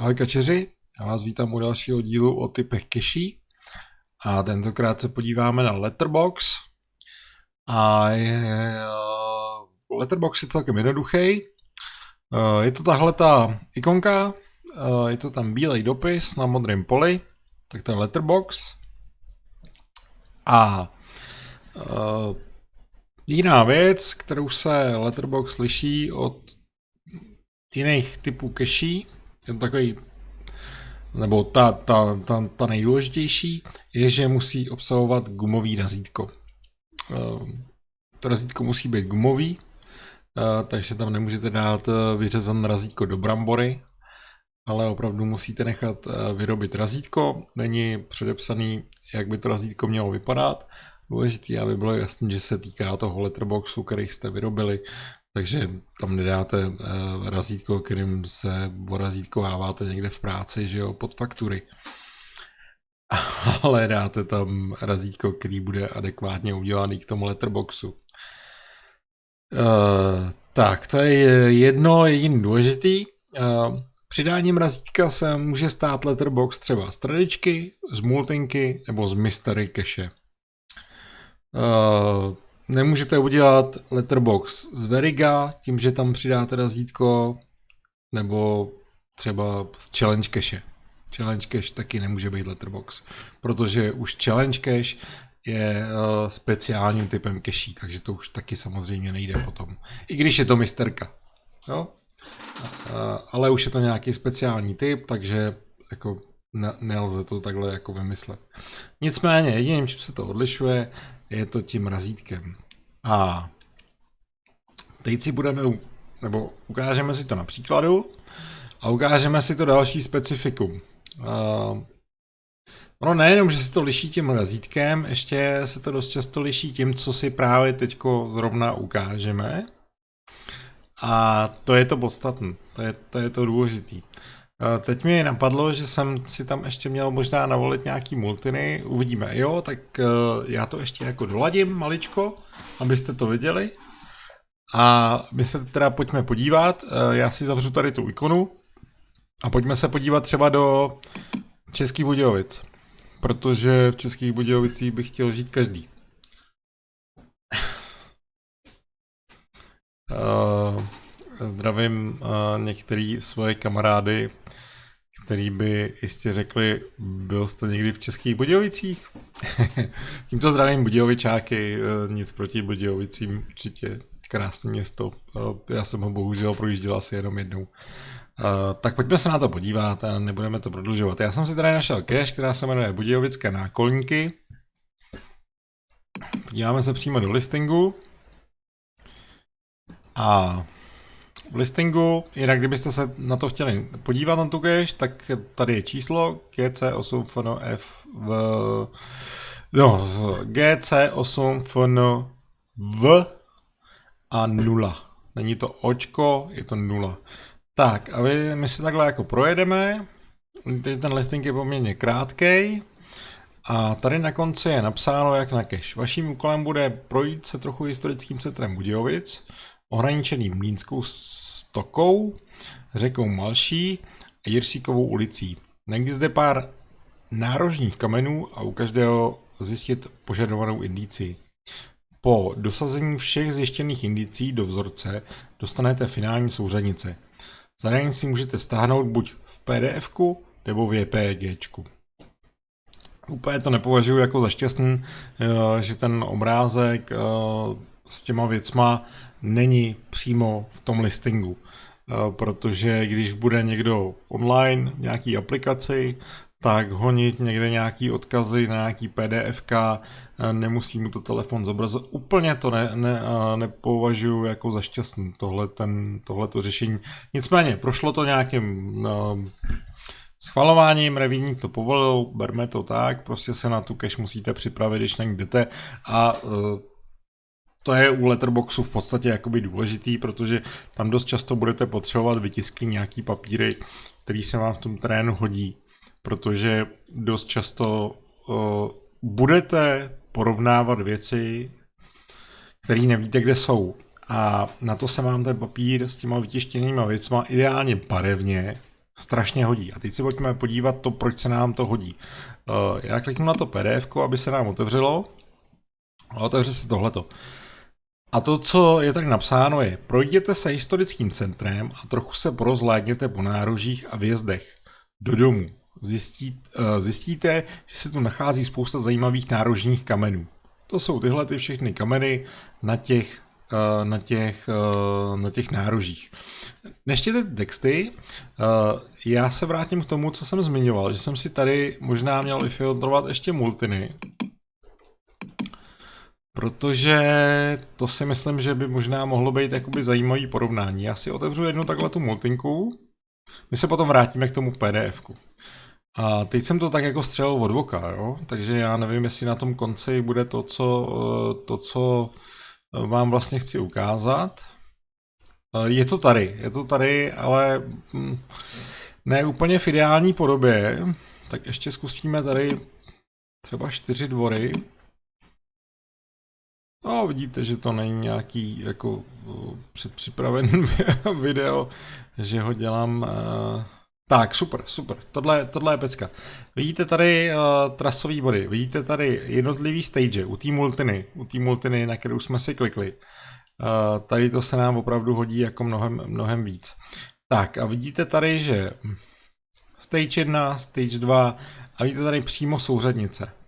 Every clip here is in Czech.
Ahoj kačeři, já vás vítám u dalšího dílu o typech keší. A tentokrát se podíváme na Letterbox. A je, uh, Letterbox je celkem jednoduchý. Uh, je to tahle ta ikonka, uh, je to tam bílej dopis na modrém poli, tak je Letterbox. A jiná věc, kterou se Letterbox liší od jiných typů keší, to takový, nebo ta, ta, ta, ta nejdůležitější, je, že musí obsahovat gumový razítko. Ehm, to razítko musí být gumový, eh, takže tam nemůžete dát eh, vyřezané razítko do brambory, ale opravdu musíte nechat eh, vyrobit razítko. Není předepsaný, jak by to razítko mělo vypadat. Důležité, aby bylo jasné, že se týká toho letterboxu, který jste vyrobili, takže tam nedáte uh, razítko, kterým se orazítkováváte někde v práci, že jo, pod faktury. Ale dáte tam razítko, který bude adekvátně udělaný k tomu letterboxu. Uh, tak, to je jedno jediný důležitý. Uh, přidáním razítka se může stát letterbox třeba z tradičky, z multinky nebo z mystery cache. Uh, Nemůžete udělat letterbox z Veriga tím, že tam přidáte razítko, nebo třeba z Challenge Cache. Challenge Cache taky nemůže být letterbox, protože už Challenge Cache je uh, speciálním typem cache, takže to už taky samozřejmě nejde potom. I když je to misterka. Jo? Ale už je to nějaký speciální typ, takže jako ne, nelze to takhle jako vymyslet. Nicméně jediným, čím se to odlišuje, je to tím razítkem. A teď si budeme, nebo ukážeme si to na příkladu a ukážeme si to další specifikum. Uh, ono nejenom, že se to liší tím razítkem, ještě se to dost často liší tím, co si právě teďko zrovna ukážeme. A to je to podstatné, to je to, je to důležitý. Teď mi napadlo, že jsem si tam ještě měl možná navolit nějaký multiny, uvidíme. Jo, tak e, já to ještě jako doladím maličko, abyste to viděli. A my se teda pojďme podívat, e, já si zavřu tady tu ikonu a pojďme se podívat třeba do Českých Budějovic, protože v Českých Budějovicích bych chtěl žít každý. Uh, zdravím uh, některý svoje kamarády který by jistě řekli, byl jste někdy v Českých Budějovicích? Tímto zdravím Budějovičáky, eh, nic proti Budějovicím, určitě krásné město. Eh, já jsem ho bohužel projížděl asi jenom jednou. Tak pojďme se na to podívat a nebudeme to prodlužovat. Já jsem si tady našel cache, která se jmenuje Budějovické nákolníky. Podíváme se přímo do listingu. A v listingu, jinak kdybyste se na to chtěli podívat na tu cache, tak tady je číslo GC8 FNF v no, GC8 FN v a nula. Není to očko, je to nula. Tak a my, si takhle jako projedeme. Teď ten listing je poměrně krátký. A tady na konci je napsáno jak na cache. Vaším úkolem bude projít se trochu historickým centrem Budějovic, ohraničený Mlínskou stokou, řekou Malší a Jirsíkovou ulicí. Najdi zde pár nárožních kamenů a u každého zjistit požadovanou indici. Po dosazení všech zjištěných indicí do vzorce dostanete finální souřadnice. Zadání si můžete stáhnout buď v pdf nebo v JPG. Úplně to nepovažuji jako za šťastný, eh, že ten obrázek eh, s těma věcma není přímo v tom listingu. Eh, protože když bude někdo online v nějaký aplikaci, tak honit někde nějaký odkazy na nějaký PDF, eh, nemusí mu to telefon zobrazit. Úplně to ne, ne, eh, nepovažuji jako za šťastný, tohle, ten, tohleto řešení. Nicméně, prošlo to nějakým uh, schvalováním, revívník to povolil, berme to tak, prostě se na tu cache musíte připravit, když na ní jdete a uh, to je u Letterboxu v podstatě jakoby důležitý, protože tam dost často budete potřebovat vytiskli nějaký papíry, který se vám v tom terénu hodí, protože dost často uh, budete porovnávat věci, které nevíte, kde jsou. A na to se vám ten papír s těma vytištěnýma věcma ideálně barevně strašně hodí. A teď si pojďme podívat to, proč se nám to hodí. Uh, já kliknu na to PDF, aby se nám otevřelo. A otevře se tohleto. A to, co je tady napsáno, je projděte se historickým centrem a trochu se porozhlédněte po nárožích a vjezdech do domů. Zjistí, uh, zjistíte, že se tu nachází spousta zajímavých nárožních kamenů. To jsou tyhle ty všechny kameny na těch, uh, na těch, uh, na těch nárožích. Neštěte texty, já se vrátím k tomu, co jsem zmiňoval, že jsem si tady možná měl vyfiltrovat ještě multiny. Protože to si myslím, že by možná mohlo být jakoby zajímavý porovnání. Já si otevřu jednu takhle tu multinku, my se potom vrátíme k tomu pdf -ku. A teď jsem to tak jako střelil od voka, jo? takže já nevím, jestli na tom konci bude to, co, to, co vám vlastně chci ukázat. Je to tady, je to tady, ale hm, ne úplně v ideální podobě. Tak ještě zkusíme tady třeba čtyři dvory. No, vidíte, že to není nějaký jako předpřipravený video, že ho dělám... Uh... Tak, super, super, tohle, tohle je pecka. Vidíte tady uh, trasové body, vidíte tady jednotlivý stage u té multiny, u té multiny, na kterou jsme si klikli. Uh, tady to se nám opravdu hodí jako mnohem, mnohem víc. Tak a vidíte tady, že stage 1, stage 2 a vidíte tady přímo souřadnice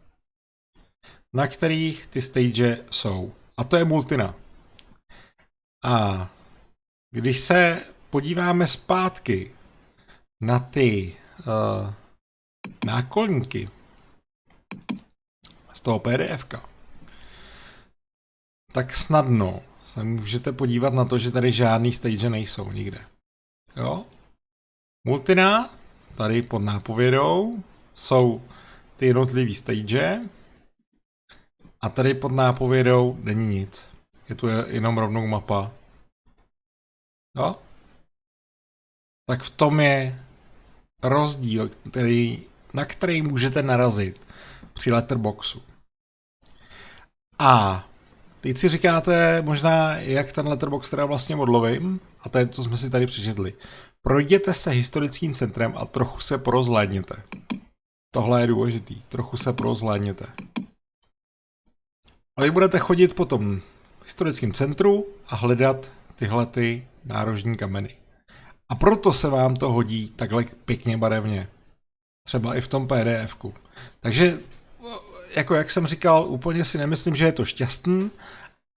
na kterých ty stage jsou. A to je multina. A když se podíváme zpátky na ty uh, nákolníky z toho pdf tak snadno se můžete podívat na to, že tady žádný stage nejsou nikde. Jo? Multina, tady pod nápovědou, jsou ty jednotlivý stage, a tady pod nápovědou není nic. Je tu jenom rovnou mapa. Jo? Tak v tom je rozdíl, který, na který můžete narazit při letterboxu. A teď si říkáte možná, jak ten letterbox teda vlastně odlovím, a to je, co jsme si tady přečetli. Projděte se historickým centrem a trochu se porozhlédněte. Tohle je důležitý. Trochu se porozhlédněte. A vy budete chodit po tom historickém centru a hledat tyhle ty nárožní kameny. A proto se vám to hodí takhle pěkně barevně. Třeba i v tom pdf -ku. Takže, jako jak jsem říkal, úplně si nemyslím, že je to šťastný,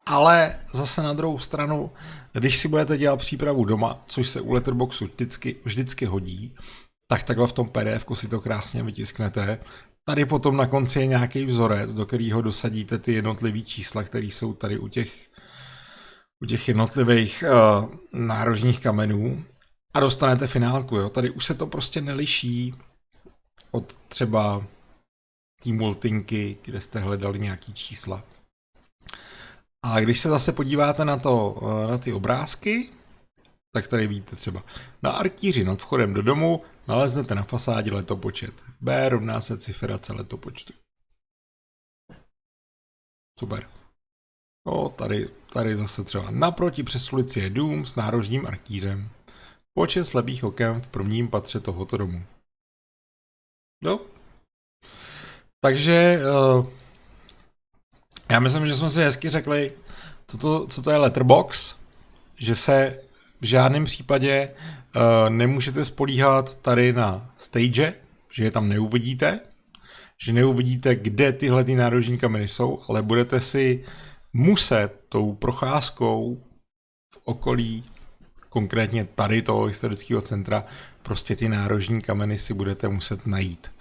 ale zase na druhou stranu, když si budete dělat přípravu doma, což se u Letterboxu vždycky, vždycky hodí, tak takhle v tom pdf si to krásně vytisknete Tady potom na konci je nějaký vzorec, do kterého dosadíte ty jednotlivé čísla, které jsou tady u těch, u těch jednotlivých uh, nárožních kamenů a dostanete finálku. Jo? Tady už se to prostě neliší od třeba té multinky, kde jste hledali nějaký čísla. A když se zase podíváte na, to, eh, na ty obrázky, tak tady vidíte třeba na artíři nad vchodem do domu naleznete na fasádě letopočet. B rovná se ciferace letopočtu. Super. O, tady, tady zase třeba naproti přes ulici je dům s nárožním artířem. Počet slabých okem v prvním patře tohoto domu. No. Takže uh, já myslím, že jsme si hezky řekli, co to, co to je letterbox, že se v žádném případě nemůžete spolíhat tady na stage, že je tam neuvidíte, že neuvidíte, kde tyhle ty nárožní kameny jsou, ale budete si muset tou procházkou v okolí, konkrétně tady toho historického centra, prostě ty nárožní kameny si budete muset najít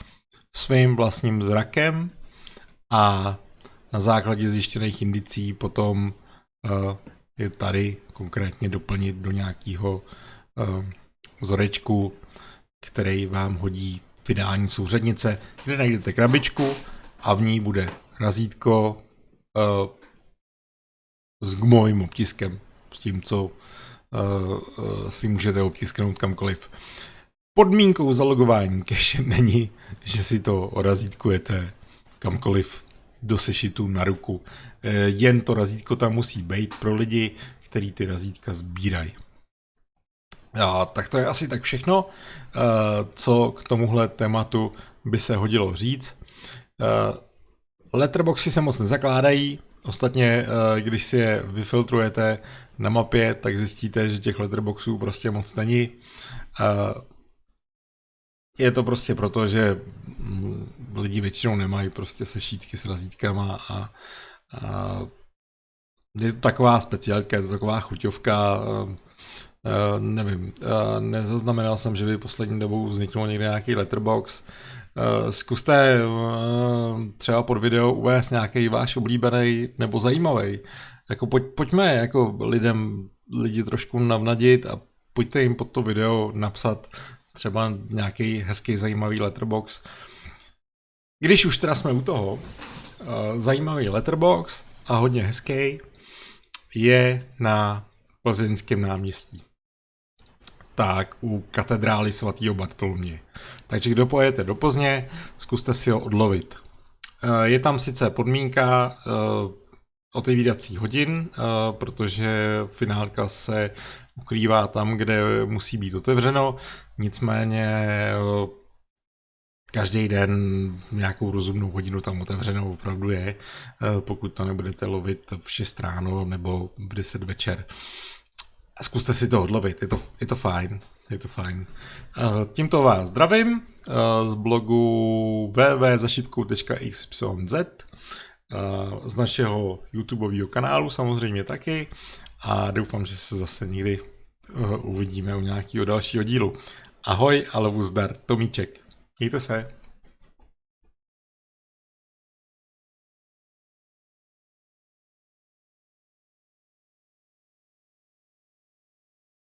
svým vlastním zrakem a na základě zjištěných indicí potom uh, je tady konkrétně doplnit do nějakého uh, vzorečku, který vám hodí finální souřadnice, kde najdete krabičku a v ní bude razítko uh, s gumovým obtiskem, s tím, co uh, uh, si můžete obtisknout kamkoliv. Podmínkou zalogování cache není, že si to razítkujete kamkoliv do sešitu na ruku. Jen to razítko tam musí být pro lidi, který ty razítka sbírají. A, tak to je asi tak všechno, co k tomuhle tématu by se hodilo říct. Letterboxy se moc nezakládají, ostatně když si je vyfiltrujete na mapě, tak zjistíte, že těch letterboxů prostě moc není. Je to prostě proto, že mm, lidi většinou nemají prostě sešítky s razítkama a, a je to taková speciálka, je to taková chuťovka, Uh, nevím, uh, nezaznamenal jsem, že by poslední dobou vzniknul někde nějaký letterbox. Uh, zkuste třeba pod video uvést nějaký váš oblíbený nebo zajímavý. Jako pojď, pojďme jako lidem, lidi trošku navnadit a pojďte jim pod to video napsat třeba nějaký hezký, zajímavý letterbox. Když už teda jsme u toho, zajímavý letterbox a hodně hezký je na Plzeňském náměstí tak u katedrály svatého Bartolomě. Takže kdo pojedete do Plzně, zkuste si ho odlovit. Eh, je tam sice podmínka eh, otevíracích hodin, eh, protože finálka se ukrývá tam, kde musí být otevřeno, nicméně každý den nějakou rozumnou hodinu tam otevřenou opravdu je, pokud to nebudete lovit v 6 ráno nebo v 10 večer zkuste si to odlovit, je to, je to fajn. Je to fajn. Tímto vás zdravím z blogu www.zašipkou.xyz z našeho YouTubeového kanálu samozřejmě taky a doufám, že se zase někdy uvidíme u nějakého dalšího dílu. Ahoj a lovu zdar, Tomíček. Mějte se.